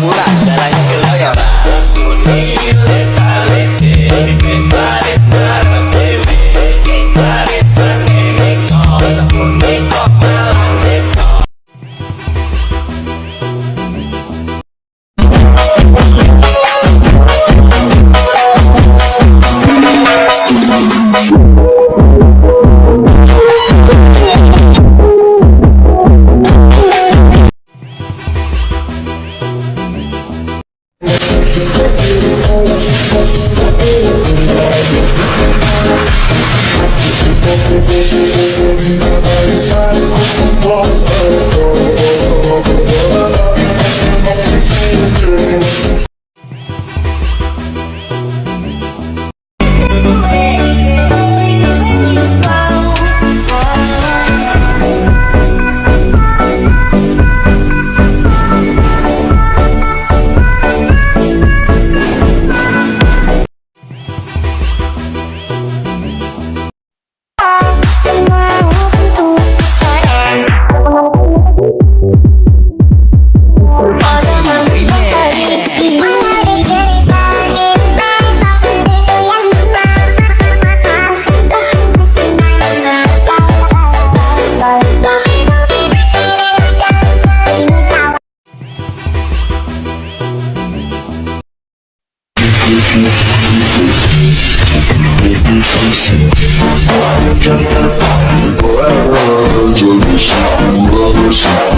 popular. Thank you.